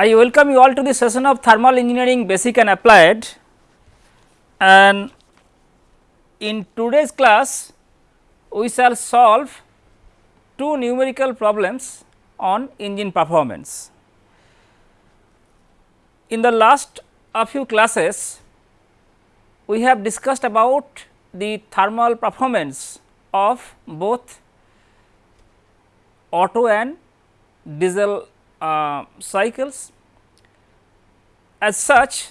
I welcome you all to the session of thermal engineering basic and applied and in today's class we shall solve two numerical problems on engine performance. In the last a few classes we have discussed about the thermal performance of both Otto and diesel uh, cycles. As such,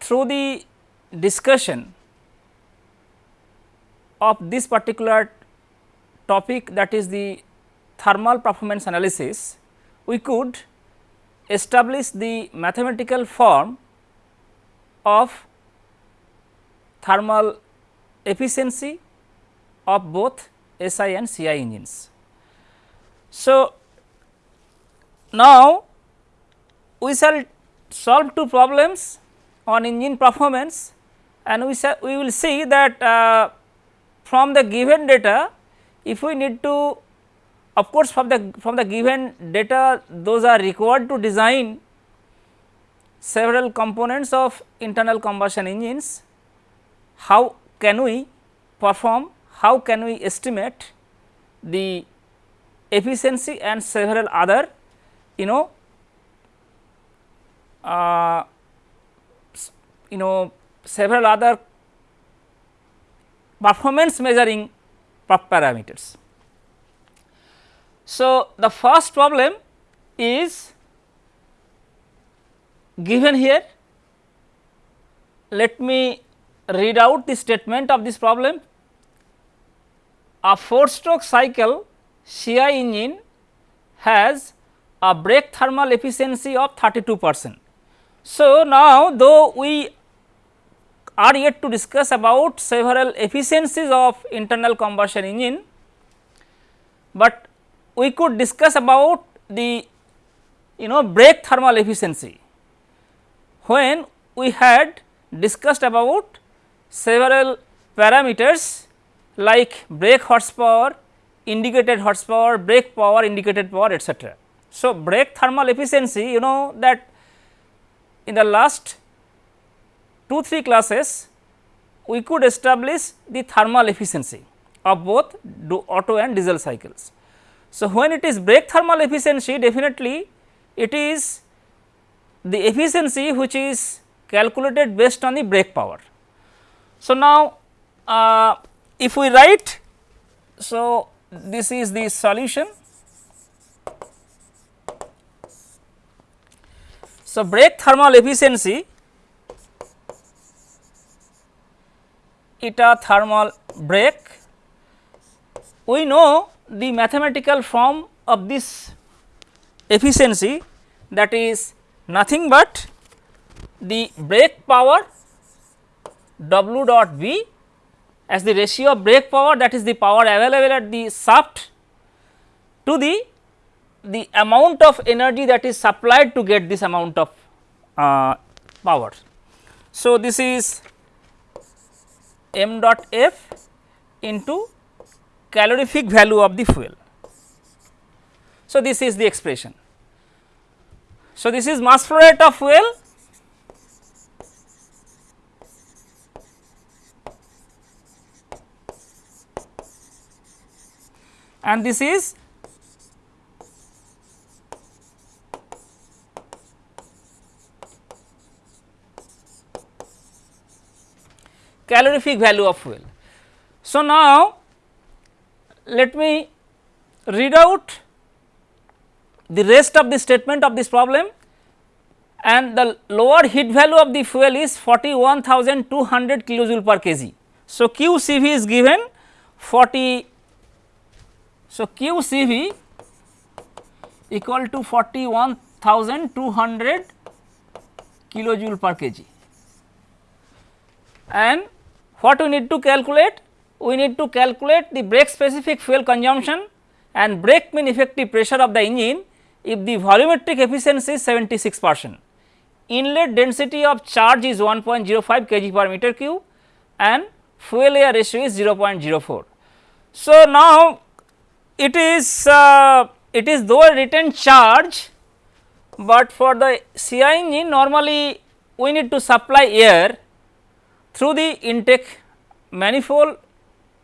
through the discussion of this particular topic that is the thermal performance analysis, we could establish the mathematical form of thermal efficiency of both SI and CI engines. So, now we shall solve two problems on engine performance and we shall we will see that uh, from the given data if we need to of course from the from the given data those are required to design several components of internal combustion engines. How can we perform how can we estimate the efficiency and several other you know uh, you know several other performance measuring parameters. So, the first problem is given here. Let me read out the statement of this problem. A 4 stroke cycle CI engine has a brake thermal efficiency of 32 percent. So, now though we are yet to discuss about several efficiencies of internal combustion engine, but we could discuss about the you know brake thermal efficiency when we had discussed about several parameters like brake horsepower, indicated horsepower, brake power, indicated power etc. So, brake thermal efficiency you know that in the last 2 3 classes we could establish the thermal efficiency of both Otto and diesel cycles. So, when it is brake thermal efficiency definitely it is the efficiency which is calculated based on the brake power. So, now uh, if we write so this is the solution So, brake thermal efficiency eta thermal brake we know the mathematical form of this efficiency that is nothing but the brake power W dot V as the ratio of brake power that is the power available at the shaft to the the amount of energy that is supplied to get this amount of uh, power. So, this is m dot f into calorific value of the fuel. So, this is the expression. So, this is mass flow rate of fuel and this is calorific value of fuel. So, now let me read out the rest of the statement of this problem and the lower heat value of the fuel is 41200 kilojoule per kg. So, QCV is given 40 so QCV equal to 41200 kilojoule per kg and what we need to calculate? We need to calculate the brake specific fuel consumption and brake mean effective pressure of the engine if the volumetric efficiency is 76 percent. Inlet density of charge is 1.05 kg per meter cube and fuel air ratio is 0.04. So, now it is uh, it is though written charge but for the CI engine normally we need to supply air through the intake manifold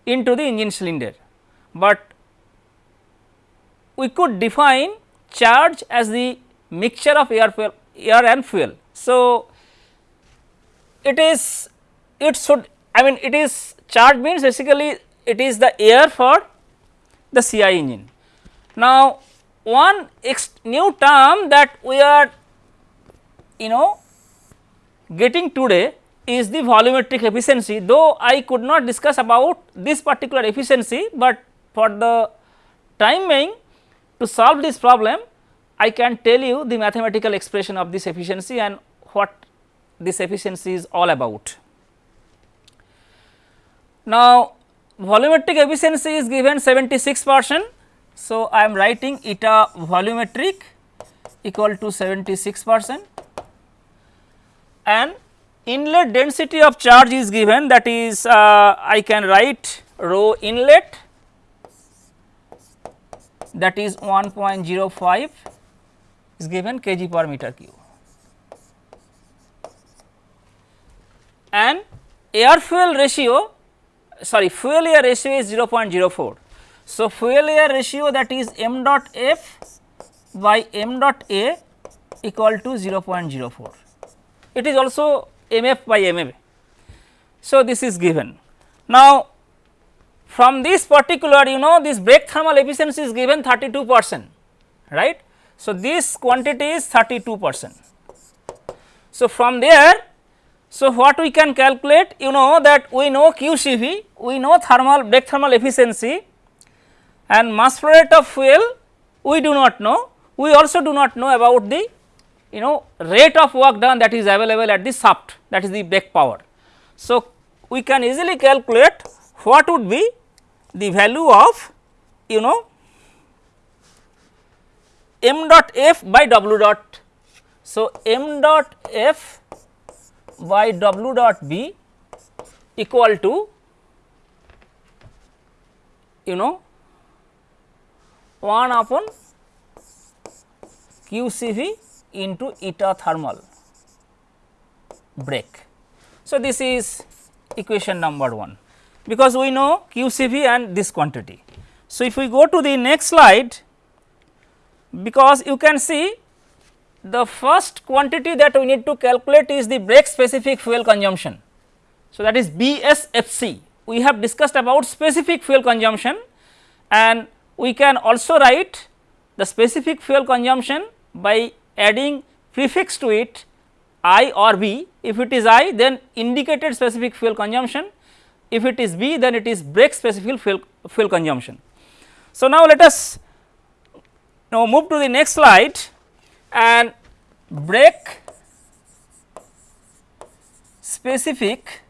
into the engine cylinder, but we could define charge as the mixture of air fuel air and fuel. So, it is it should I mean it is charge means basically it is the air for the CI engine. Now, one new term that we are you know getting today is the volumetric efficiency though I could not discuss about this particular efficiency, but for the time being to solve this problem I can tell you the mathematical expression of this efficiency and what this efficiency is all about. Now, volumetric efficiency is given 76 percent. So, I am writing eta volumetric equal to 76 percent and inlet density of charge is given that is uh, I can write rho inlet that is 1.05 is given kg per meter cube and air fuel ratio sorry fuel air ratio is 0.04. So, fuel air ratio that is m dot f by m dot a equal to 0.04. It is also mf by mf. So, this is given. Now, from this particular you know this brake thermal efficiency is given 32 percent right. So, this quantity is 32 percent. So, from there so, what we can calculate you know that we know QCV, we know thermal brake thermal efficiency and mass flow rate of fuel we do not know, we also do not know about the you know rate of work done that is available at the shaft that is the brake power. So, we can easily calculate what would be the value of you know m dot f by w dot. So, m dot f by W dot B equal to you know 1 upon QCV into eta thermal brake. So, this is equation number 1 because we know QCV and this quantity. So, if we go to the next slide because you can see the first quantity that we need to calculate is the brake specific fuel consumption. So, that is BSFC. We have discussed about specific fuel consumption and we can also write the specific fuel consumption by adding prefix to it I or B. If it is I then indicated specific fuel consumption, if it is B then it is brake specific fuel, fuel consumption. So, now let us now move to the next slide and brake specific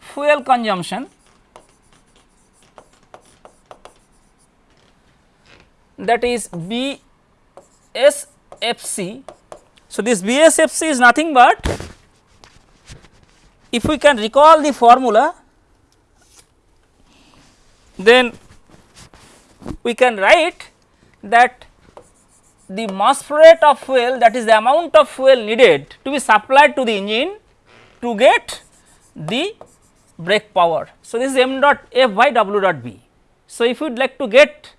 fuel consumption that is BSFC. So, this BSFC is nothing but if we can recall the formula then we can write that the mass flow rate of fuel that is the amount of fuel needed to be supplied to the engine to get the brake power. So, this is m dot f by w dot b. So, if you would like to get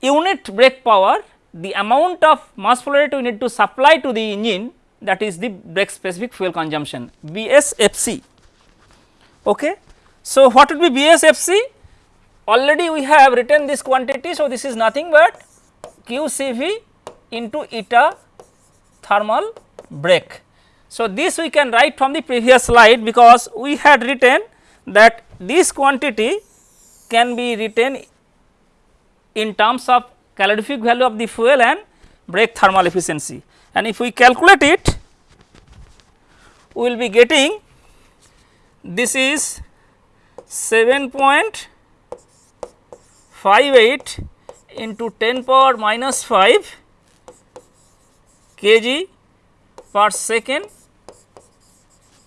unit brake power the amount of mass flow rate we need to supply to the engine that is the brake specific fuel consumption BSFC. Okay. So, what would be BSFC? already we have written this quantity. So, this is nothing but QCV into eta thermal brake. So, this we can write from the previous slide because we had written that this quantity can be written in terms of calorific value of the fuel and brake thermal efficiency. And if we calculate it, we will be getting this is 7.58 into 10 power minus 5 kg per second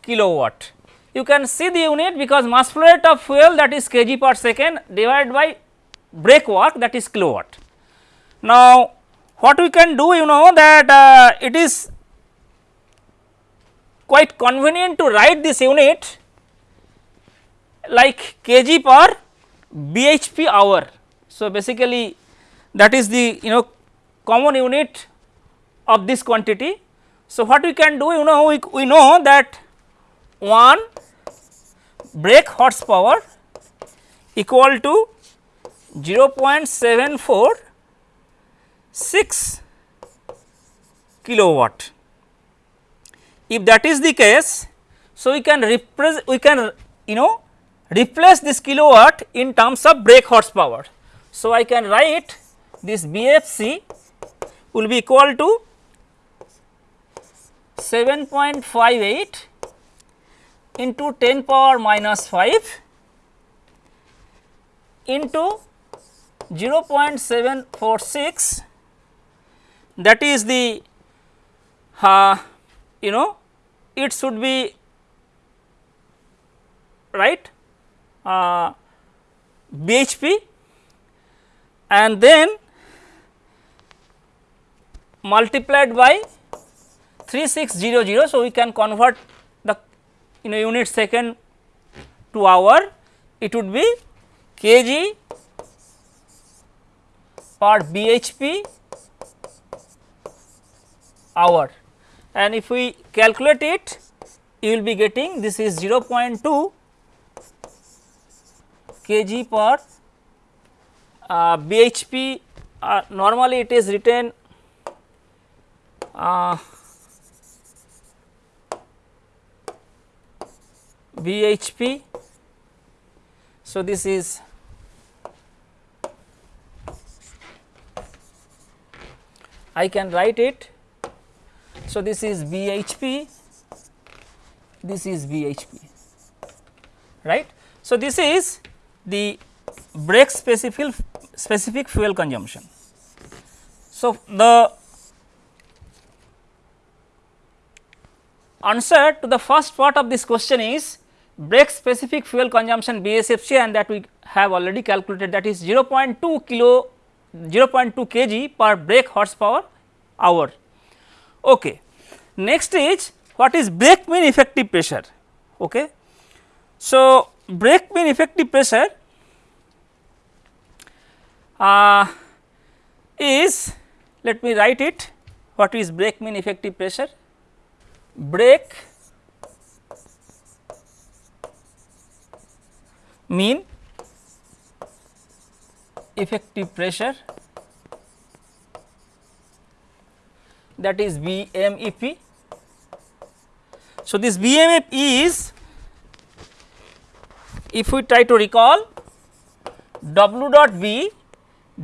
kilowatt. You can see the unit because mass flow rate of fuel that is kg per second divided by brake work that is kilowatt. Now, what we can do you know that uh, it is quite convenient to write this unit like kg per bhp hour. So, basically that is the you know common unit of this quantity. So, what we can do you know we, we know that 1 brake horsepower equal to 0.746 kilowatt. If that is the case, so we can represent we can you know replace this kilowatt in terms of brake horsepower. So, I can write this BFC will be equal to 7.58 into 10 power minus 5 into 0.746 that is the uh, you know it should be right uh, BHP and then multiplied by 3600. So, we can convert the you know unit second to hour it would be kg per bhp hour and if we calculate it you will be getting this is 0.2 kg per uh, bhp uh, normally it is written uh, bhp. So, this is I can write it. So, this is bhp, this is bhp right. So, this is the brake specific specific fuel consumption. So, the answer to the first part of this question is brake specific fuel consumption BSFC and that we have already calculated that is 0.2 kilo 0.2 kg per brake horsepower hour. Okay. Next is what is brake mean effective pressure. Okay. So, brake mean effective pressure uh, is let me write it what is brake mean effective pressure brake mean effective pressure that is BMEP. So, this BMEP is if we try to recall W dot B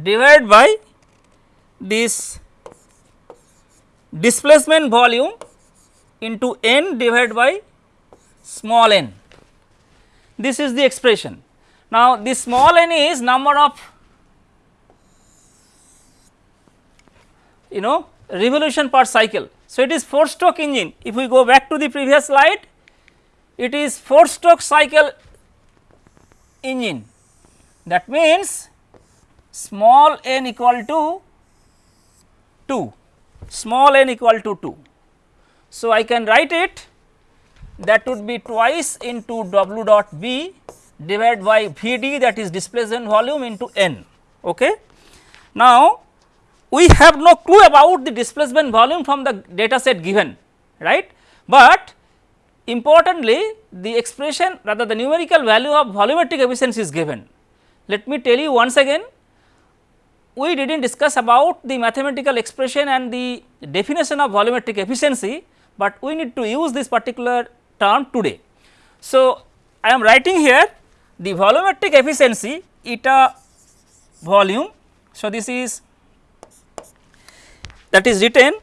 divided by this displacement volume into n divided by small n. This is the expression. Now, this small n is number of you know revolution per cycle. So, it is 4 stroke engine. If we go back to the previous slide, it is 4 stroke cycle engine. That means, small n equal to 2, small n equal to 2. So, I can write it that would be twice into W dot B divided by V d that is displacement volume into n. Okay. Now, we have no clue about the displacement volume from the data set given right, but importantly the expression rather the numerical value of volumetric efficiency is given. Let me tell you once again we did not discuss about the mathematical expression and the definition of volumetric efficiency, but we need to use this particular term today. So, I am writing here the volumetric efficiency eta volume. So, this is that is written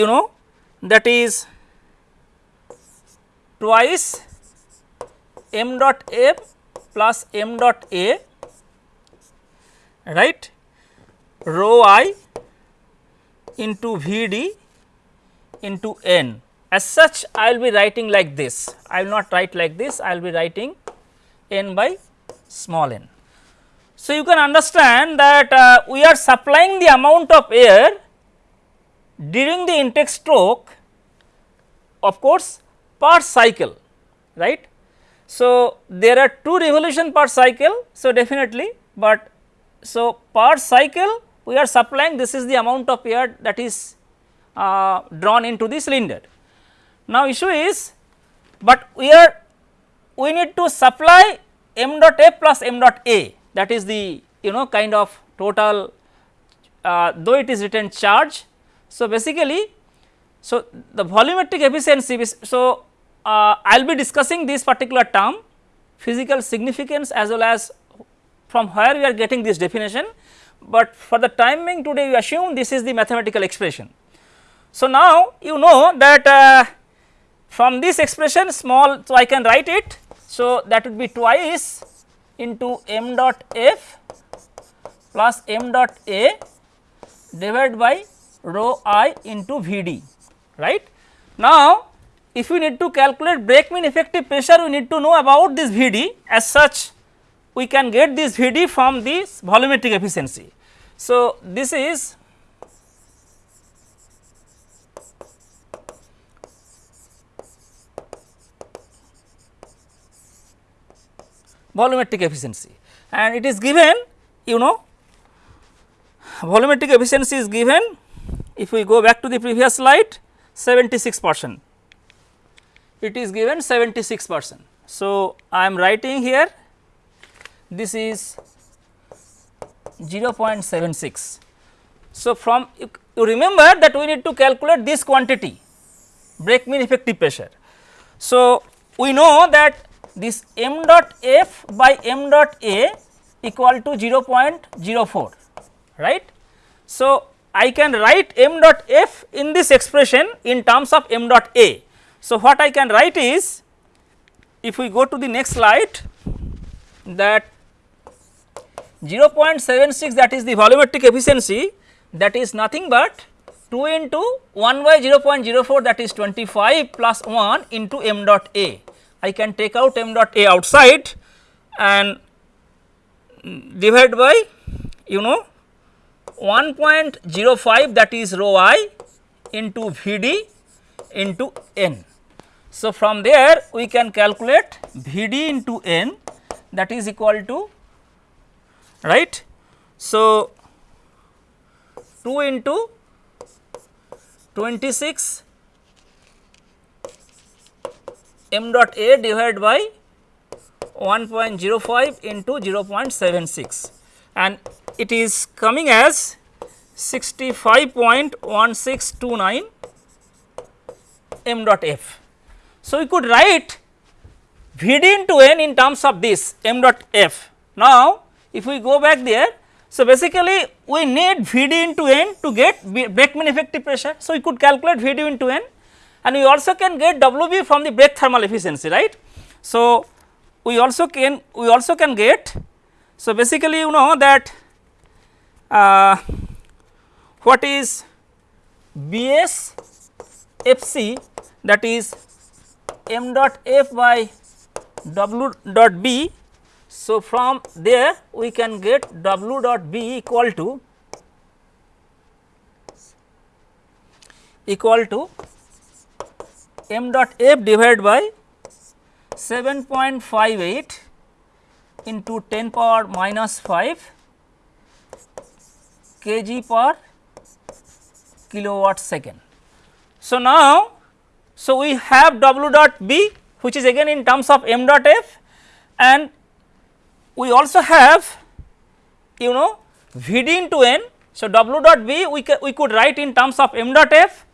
you know that is twice m dot f plus m dot a right? Rho i into v d into n. As such I will be writing like this, I will not write like this, I will be writing n by small n. So, you can understand that uh, we are supplying the amount of air during the intake stroke of course per cycle right. So, there are two revolution per cycle. So, definitely, but so per cycle we are supplying this is the amount of air that is uh, drawn into the cylinder. Now, issue is, but we are we need to supply m dot f plus m dot a that is the you know kind of total uh, though it is written charge. So, basically, so the volumetric efficiency so uh, I will be discussing this particular term physical significance as well as from where we are getting this definition, but for the timing today we assume this is the mathematical expression. So, now you know that uh, from this expression small so I can write it. So, that would be twice into m dot f plus m dot a divided by rho i into V d right. Now, if we need to calculate brake mean effective pressure we need to know about this V d as such we can get this V d from this volumetric efficiency. So, this is volumetric efficiency and it is given you know volumetric efficiency is given if we go back to the previous slide 76 percent it is given 76 percent. So, I am writing here this is 0.76. So, from you, you remember that we need to calculate this quantity brake mean effective pressure. So, we know that this m dot f by m dot a equal to 0.04 right. So, I can write m dot f in this expression in terms of m dot a. So, what I can write is if we go to the next slide that 0.76 that is the volumetric efficiency that is nothing but 2 into 1 by 0.04 that is 25 plus 1 into m dot a. I can take out m dot a outside and divide by you know 1.05 that is rho i into V d into n. So, from there we can calculate V d into n that is equal to right. So, 2 into 26 m dot a divided by 1.05 into 0.76 and it is coming as 65.1629 m dot f. So, we could write V d into n in terms of this m dot f. Now, if we go back there, so basically we need V d into n to get brake mean effective pressure. So, we could calculate V d into n and we also can get W b from the brake thermal efficiency right. So, we also can we also can get so basically you know that uh, what is B s f c that is m dot f by w dot b so, from there we can get W dot B equal to equal to m dot f divided by 7.58 into 10 power minus 5 kg per kilowatt second. So, now, so we have W dot B which is again in terms of m dot f and we also have you know V d into n. So, W dot B we, we could write in terms of m dot f,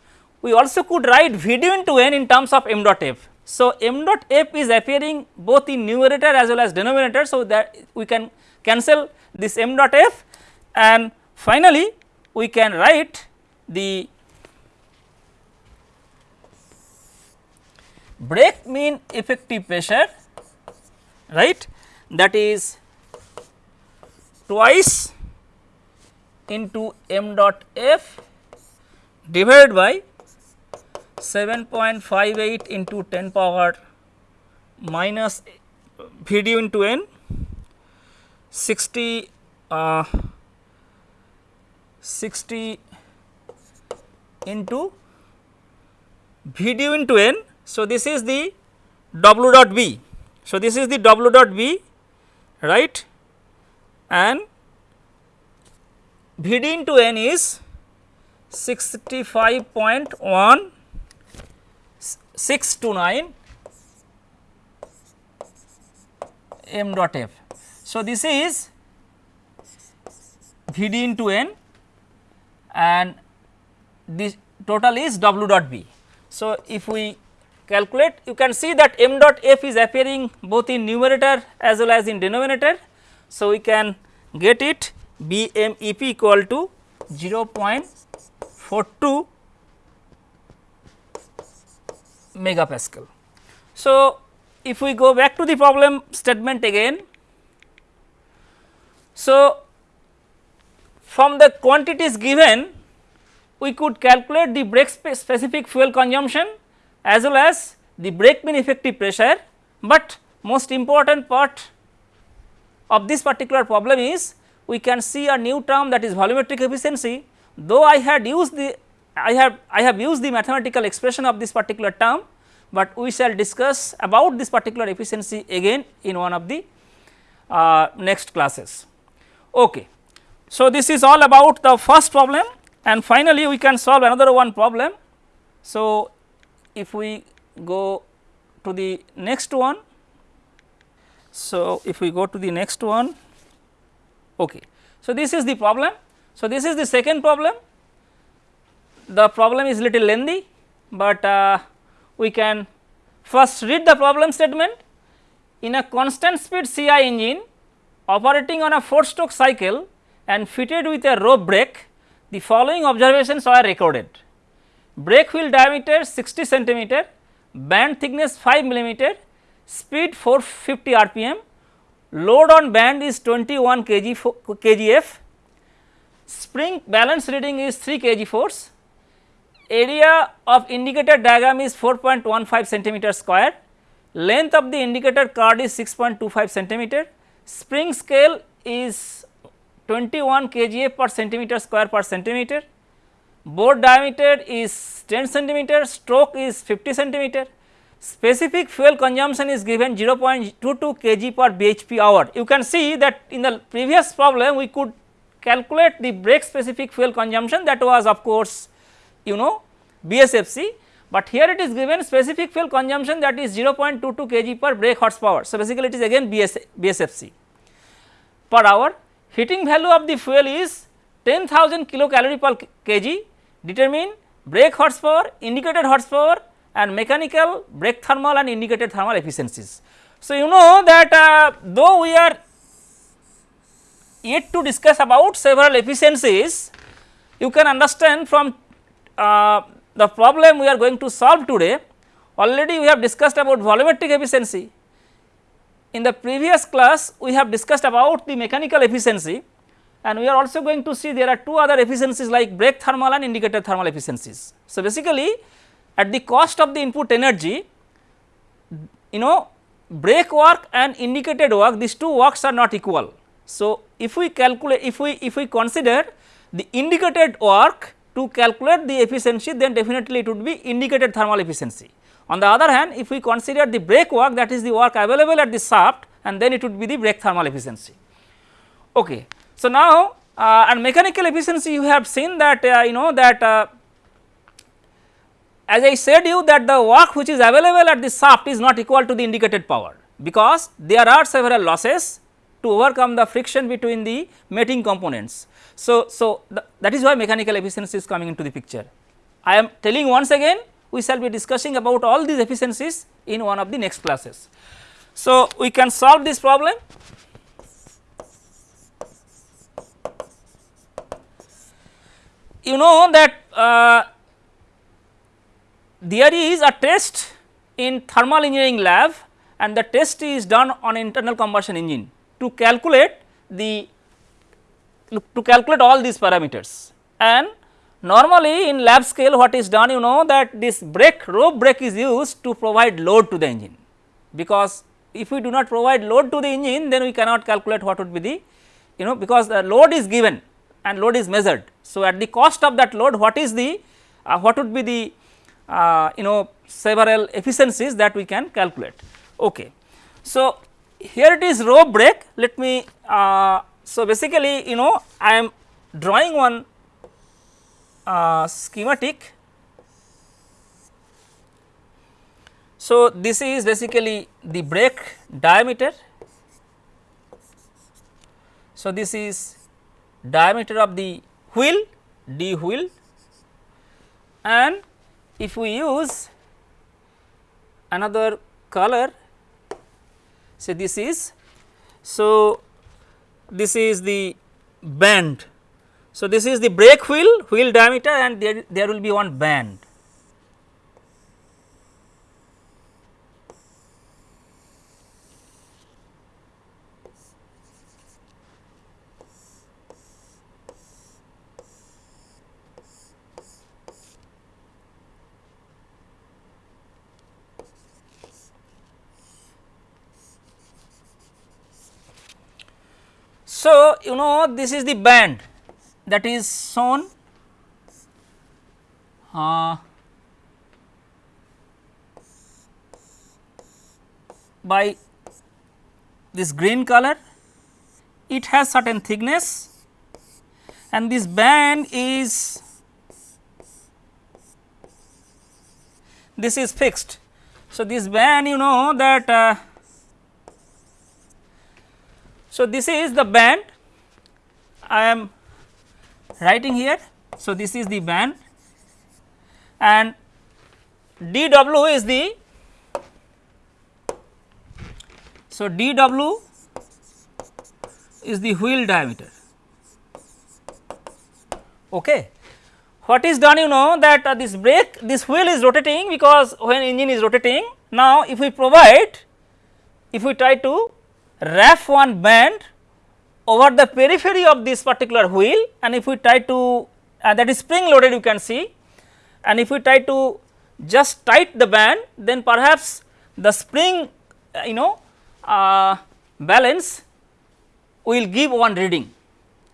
we also could write V d into n in terms of m dot f. So, m dot f is appearing both in numerator as well as denominator. So, that we can cancel this m dot f and finally, we can write the brake mean effective pressure right that is twice into m dot f divided by 7.58 into 10 power minus v d into n 60 uh, 60 into V d into n. So, this is the W dot B. So, this is the W dot B right and V d into n is 65.1 629 m dot f. So, this is V d into n and this total is W dot B. So, if we calculate you can see that m dot f is appearing both in numerator as well as in denominator. So, we can get it B m E p equal to 0.42 megapascal. So, if we go back to the problem statement again. So, from the quantities given we could calculate the brake specific fuel consumption as well as the brake mean effective pressure, but most important part of this particular problem is we can see a new term that is volumetric efficiency though I had used the I have I have used the mathematical expression of this particular term, but we shall discuss about this particular efficiency again in one of the uh, next classes. Okay. So, this is all about the first problem and finally, we can solve another one problem. So, if we go to the next one. So, if we go to the next one, okay. So, this is the problem. So, this is the second problem. The problem is little lengthy, but uh, we can first read the problem statement. In a constant speed CI engine operating on a 4 stroke cycle and fitted with a rope brake, the following observations are recorded. Brake wheel diameter 60 centimeter, band thickness 5 millimeter, speed 450 rpm, load on band is 21 kg kgf, spring balance reading is 3 kg force, area of indicator diagram is 4.15 centimeter square, length of the indicator card is 6.25 centimeter, spring scale is 21 kgf per centimeter square per centimeter, bore diameter is 10 centimeter, stroke is 50 centimeter, specific fuel consumption is given 0.22 kg per bhp hour. You can see that in the previous problem we could calculate the brake specific fuel consumption. That was of course you know BSFC, but here it is given specific fuel consumption that is 0.22 kg per brake horsepower. So, basically it is again BS, BSFC per hour. Heating value of the fuel is 10,000 kilocalorie per kg determine brake horsepower, indicated horsepower and mechanical brake thermal and indicated thermal efficiencies. So, you know that uh, though we are yet to discuss about several efficiencies, you can understand from uh, the problem we are going to solve today already we have discussed about volumetric efficiency. In the previous class we have discussed about the mechanical efficiency and we are also going to see there are two other efficiencies like brake thermal and indicator thermal efficiencies. So, basically at the cost of the input energy you know brake work and indicated work these two works are not equal. So, if we calculate if we if we consider the indicated work to calculate the efficiency then definitely it would be indicated thermal efficiency. On the other hand if we consider the brake work that is the work available at the shaft and then it would be the brake thermal efficiency. Okay. So, now uh, and mechanical efficiency you have seen that uh, you know that uh, as I said you that the work which is available at the shaft is not equal to the indicated power because there are several losses to overcome the friction between the mating components. So, so that is why mechanical efficiency is coming into the picture. I am telling once again we shall be discussing about all these efficiencies in one of the next classes. So, we can solve this problem you know that uh, there is a test in thermal engineering lab and the test is done on internal combustion engine to calculate the to calculate all these parameters and normally in lab scale what is done you know that this brake rope brake is used to provide load to the engine because if we do not provide load to the engine then we cannot calculate what would be the you know because the load is given and load is measured. So, at the cost of that load what is the uh, what would be the uh, you know several efficiencies that we can calculate. Okay. So, here it is rope brake let me uh, so basically you know I am drawing one uh, schematic. So, this is basically the brake diameter. So, this is diameter of the wheel d wheel and if we use another color say this is so this is the band. So this is the brake wheel wheel diameter and there, there will be one band So, you know this is the band that is shown uh, by this green color it has certain thickness and this band is this is fixed. So, this band you know that uh, so, this is the band I am writing here. So, this is the band and dw is the so dw is the wheel diameter. Okay. What is done you know that uh, this brake this wheel is rotating because when engine is rotating now if we provide if we try to wrap one band over the periphery of this particular wheel and if we try to uh, that is spring loaded you can see and if we try to just tight the band then perhaps the spring uh, you know uh, balance will give one reading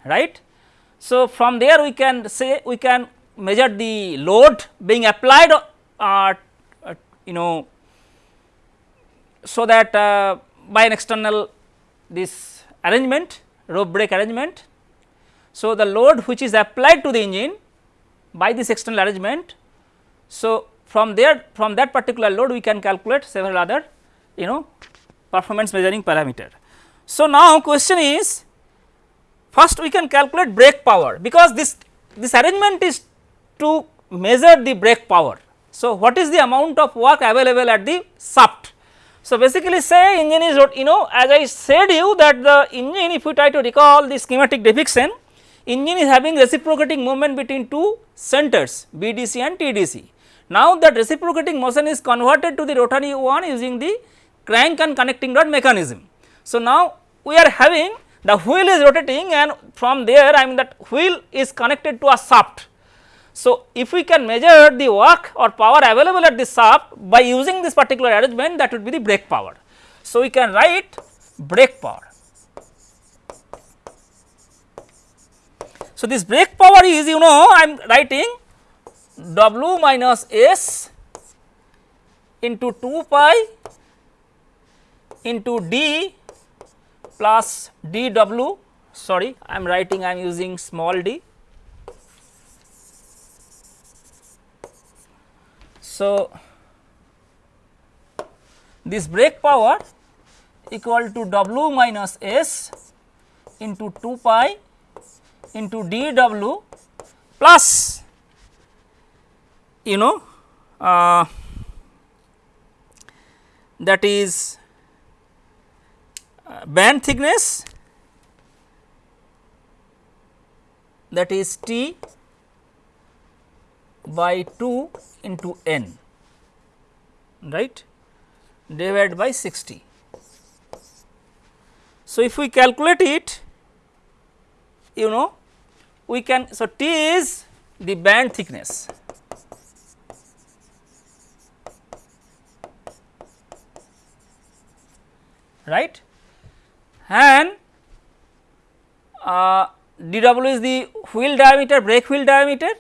right. So, from there we can say we can measure the load being applied uh, uh you know so that uh, by an external this arrangement rope brake arrangement. So, the load which is applied to the engine by this external arrangement. So, from there from that particular load we can calculate several other you know performance measuring parameter. So, now question is first we can calculate brake power because this this arrangement is to measure the brake power. So, what is the amount of work available at the shaft so, basically say engine is you know as I said you that the engine if you try to recall the schematic depiction engine is having reciprocating movement between two centers BDC and TDC. Now, that reciprocating motion is converted to the rotary one using the crank and connecting rod mechanism. So, now we are having the wheel is rotating and from there I mean that wheel is connected to a shaft so, if we can measure the work or power available at the shaft by using this particular arrangement that would be the brake power. So, we can write brake power. So, this brake power is you know I am writing W minus S into 2 pi into D plus dW sorry I am writing I am using small d So, this brake power equal to W minus S into 2 pi into dW plus you know uh, that is uh, band thickness that is T by 2 into n right? Divided by 60. So, if we calculate it you know we can so T is the band thickness. Right? And uh, dw is the wheel diameter brake wheel diameter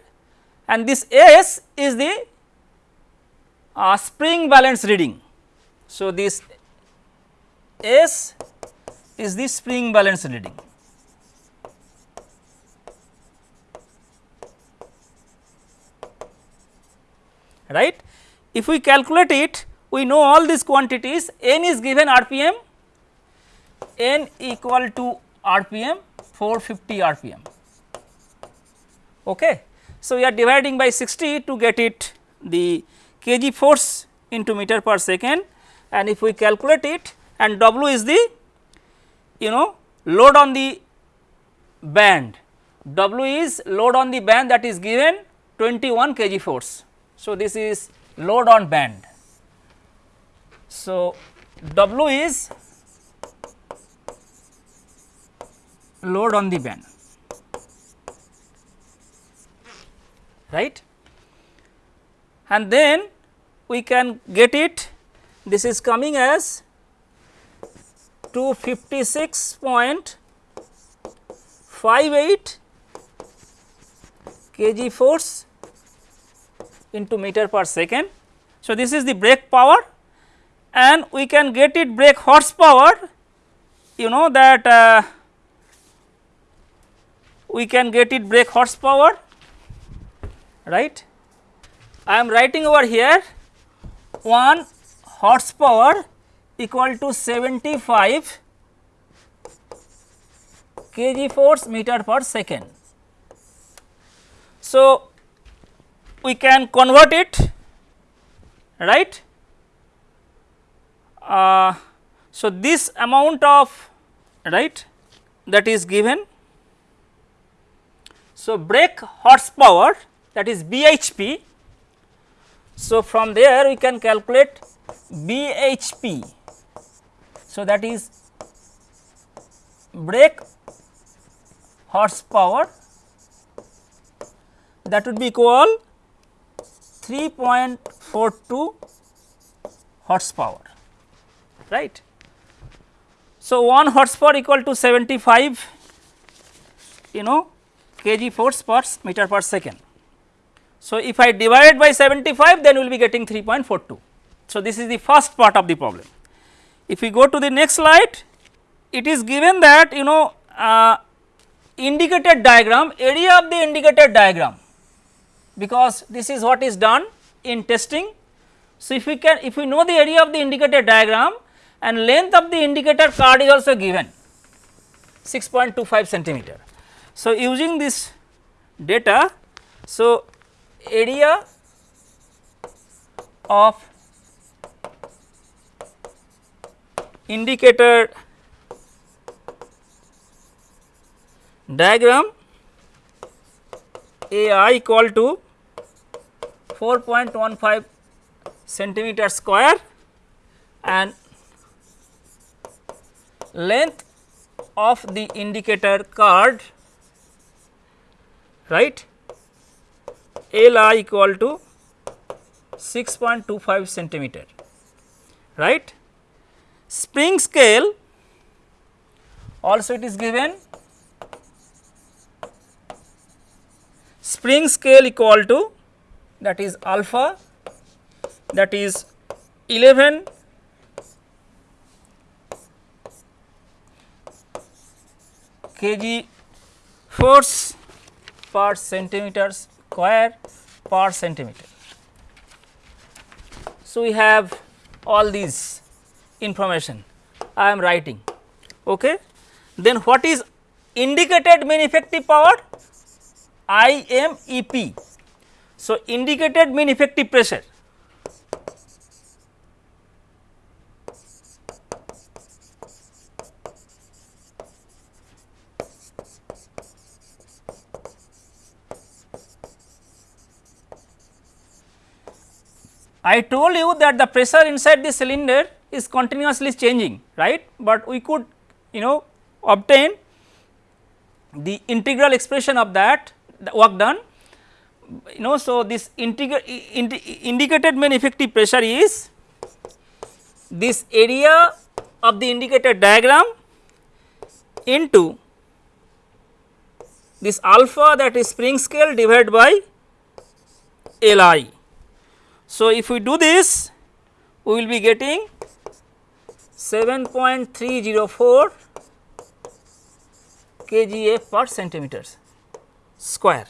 and this S is the uh, spring balance reading. So, this S is the spring balance reading. right. If we calculate it we know all these quantities n is given rpm n equal to rpm 450 rpm. Okay. So, we are dividing by 60 to get it the kg force into meter per second and if we calculate it and W is the you know load on the band W is load on the band that is given 21 kg force. So, this is load on band. So, W is load on the band right? And then we can get it. This is coming as 256.58 kg force into meter per second. So, this is the brake power and we can get it brake horsepower. You know that uh, we can get it brake horsepower right. I am writing over here 1 horsepower equal to 75 kg force meter per second. So, we can convert it right. Uh, so, this amount of right that is given. So, brake horsepower that is BHP. So, from there we can calculate BHP. So, that is brake horsepower that would be equal 3.42 horsepower right. So, 1 horsepower equal to 75 you know kg force per meter per second. So, if I divide by 75 then we will be getting 3.42. So, this is the first part of the problem. If we go to the next slide it is given that you know uh, indicated diagram area of the indicated diagram because this is what is done in testing. So, if we can if we know the area of the indicator diagram and length of the indicator card is also given 6.25 centimeter. So, using this data, so area of indicator diagram AI equal to 4.15 centimeter square and length of the indicator card right LI equal to 6.25 centimeter right. Spring scale also it is given. Spring scale equal to that is alpha that is 11 kg force per centimeter square per centimeter. So, we have all these information I am writing. Okay. Then what is indicated mean effective power? IMEP. So, indicated mean effective pressure. I told you that the pressure inside the cylinder is continuously changing right, but we could you know obtain the integral expression of that the work done you know. So, this indicated mean effective pressure is this area of the indicated diagram into this alpha that is spring scale divided by Li. So, if we do this we will be getting 7.304 kgf per centimeters square.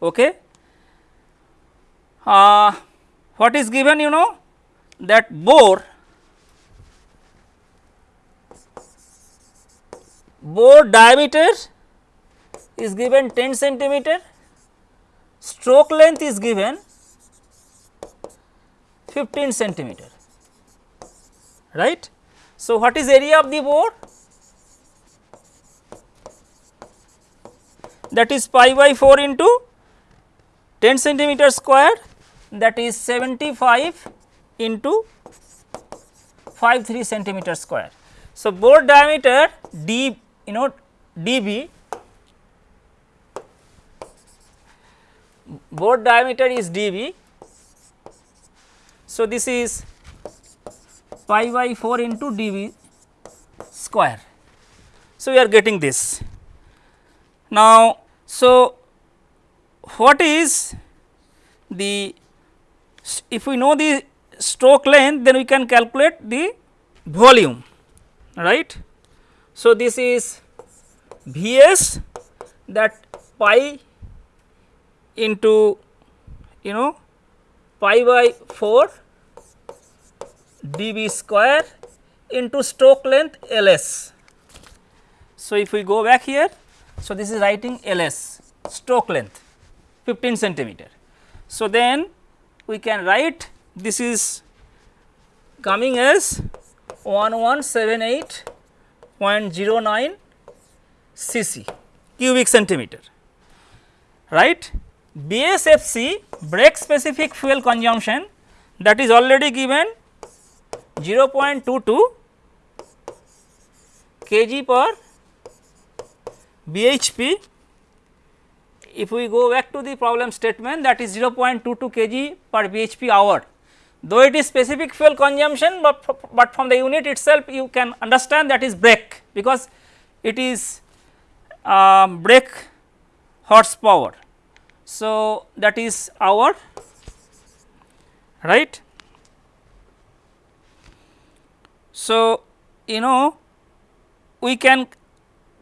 Okay. Uh, what is given you know that bore bore diameter is given 10 centimeter, stroke length is given 15 centimeter, right. So, what is area of the bore? That is pi by 4 into 10 centimeter square that is 75 into 53 centimeter square. So, bore diameter d you know dB bore diameter is dB. So, this is pi by 4 into dB square. So, we are getting this. Now, so what is the if we know the stroke length then we can calculate the volume right. So, this is V s that pi into you know pi by 4 dB square into stroke length L s. So, if we go back here, so this is writing L s stroke length 15 centimeter. So, then we can write this is coming as 1178.09 cc cubic centimeter right. BSFC brake specific fuel consumption that is already given 0.22 kg per BHP. If we go back to the problem statement that is 0.22 kg per BHP hour though it is specific fuel consumption, but, but from the unit itself you can understand that is brake because it is uh, brake horsepower. So, that is our right. So, you know we can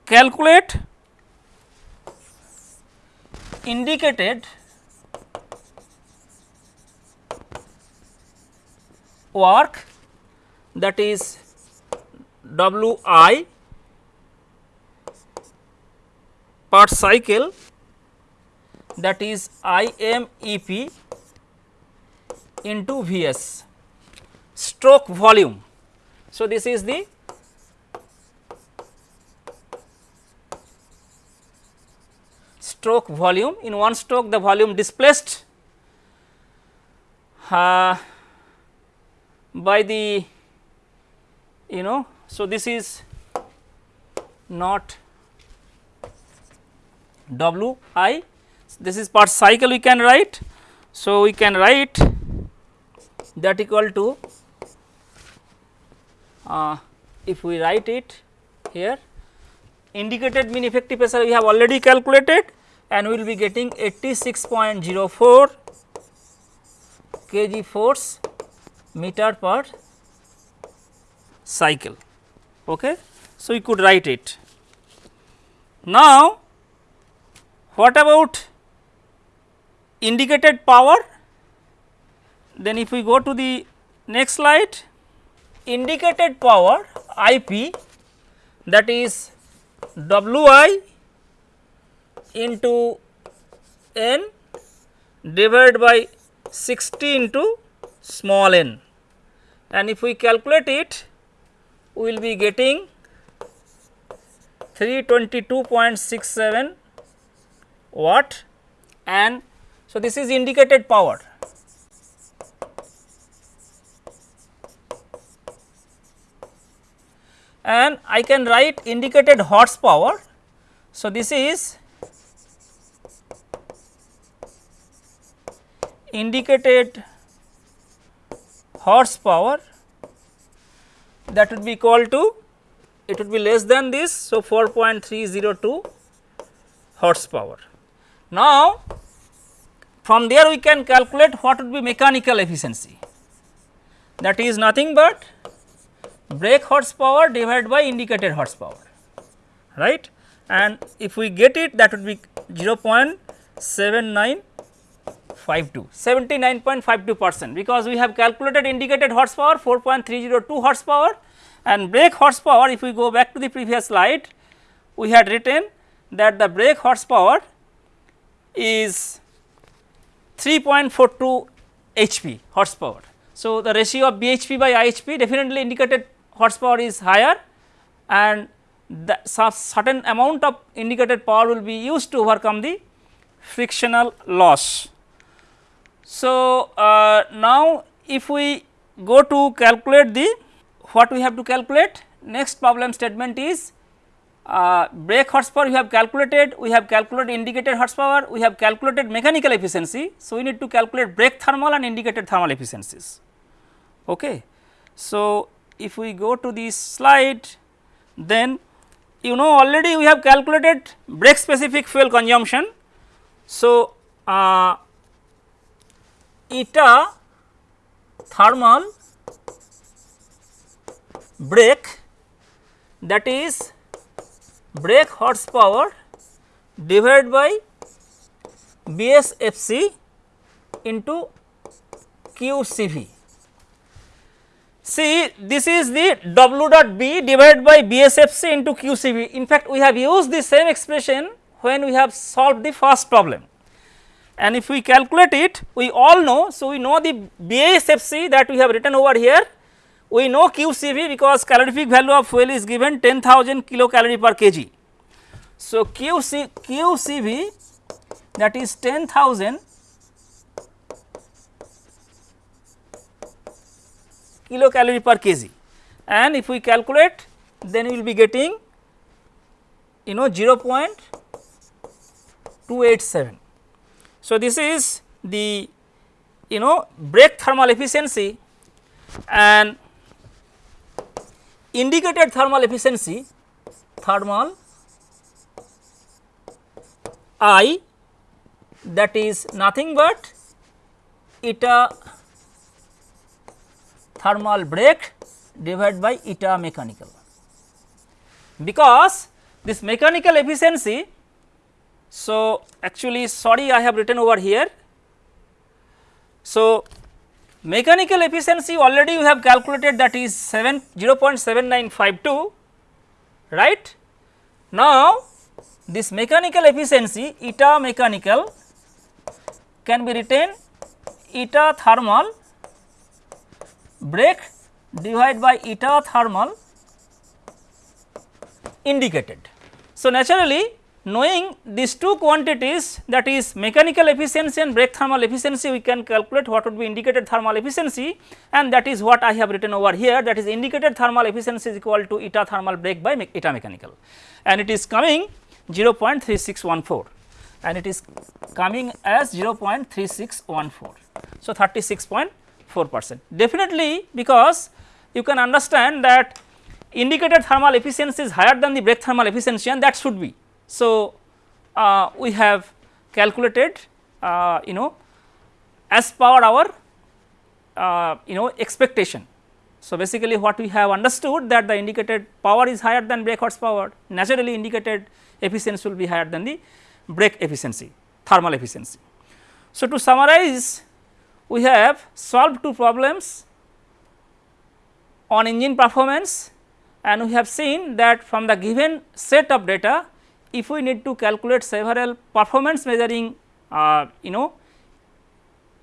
calculate indicated work that is W i per cycle that is I m E p into V s stroke volume. So, this is the stroke volume in one stroke the volume displaced uh, by the you know. So, this is not W i this is per cycle we can write. So, we can write that equal to uh, if we write it here indicated mean effective pressure we have already calculated and we will be getting 86.04 kg force meter per cycle. Okay. So, we could write it. Now, what about indicated power? Then if we go to the next slide, indicated power I p that is W i into n divided by 60 into small n and if we calculate it we will be getting 322.67 watt and so this is indicated power. And I can write indicated horsepower. So, this is indicated horsepower that would be equal to it would be less than this. So, 4.302 horsepower. Now, from there we can calculate what would be mechanical efficiency. That is nothing but brake horsepower divided by indicated horsepower right? And if we get it that would be 0.7952 79.52 percent because we have calculated indicated horsepower 4.302 horsepower and brake horsepower if we go back to the previous slide we had written that the brake horsepower is 3.42 HP horsepower. So, the ratio of BHP by IHP definitely indicated horsepower is higher and the certain amount of indicated power will be used to overcome the frictional loss. So, uh, now if we go to calculate the what we have to calculate next problem statement is uh, brake horsepower we have calculated, we have calculated indicated horsepower, we have calculated mechanical efficiency. So, we need to calculate brake thermal and indicated thermal efficiencies. Okay. So, if we go to this slide then you know already we have calculated brake specific fuel consumption. So, uh, eta thermal brake that is brake horsepower divided by BSFC into QCV. See this is the W dot B divided by BSFC into QCV. In fact, we have used the same expression when we have solved the first problem. And if we calculate it, we all know. So, we know the BSFC that we have written over here we know QCV because calorific value of fuel is given 10,000 kilocalorie per kg. So, QC, QCV that is 10,000 kilocalorie per kg and if we calculate then we will be getting you know 0.287. So, this is the you know brake thermal efficiency and indicated thermal efficiency thermal I that is nothing but eta thermal brake divided by eta mechanical. Because this mechanical efficiency, so actually sorry I have written over here. So, Mechanical efficiency already we have calculated that is 7 0.7952 right. Now, this mechanical efficiency eta mechanical can be written eta thermal brake divided by eta thermal indicated. So, naturally knowing these two quantities that is mechanical efficiency and brake thermal efficiency we can calculate what would be indicated thermal efficiency. And that is what I have written over here that is indicated thermal efficiency is equal to eta thermal brake by me eta mechanical. And it is coming 0.3614 and it is coming as 0.3614. So, 36.4 percent. Definitely because you can understand that indicated thermal efficiency is higher than the brake thermal efficiency and that should be so, uh, we have calculated uh, you know as per our uh, you know expectation. So, basically what we have understood that the indicated power is higher than brake horsepower naturally indicated efficiency will be higher than the brake efficiency thermal efficiency. So, to summarize we have solved two problems on engine performance and we have seen that from the given set of data if we need to calculate several performance measuring uh, you know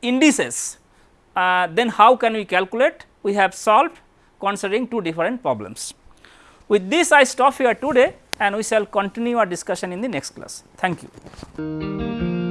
indices, uh, then how can we calculate? We have solved considering two different problems. With this I stop here today and we shall continue our discussion in the next class. Thank you.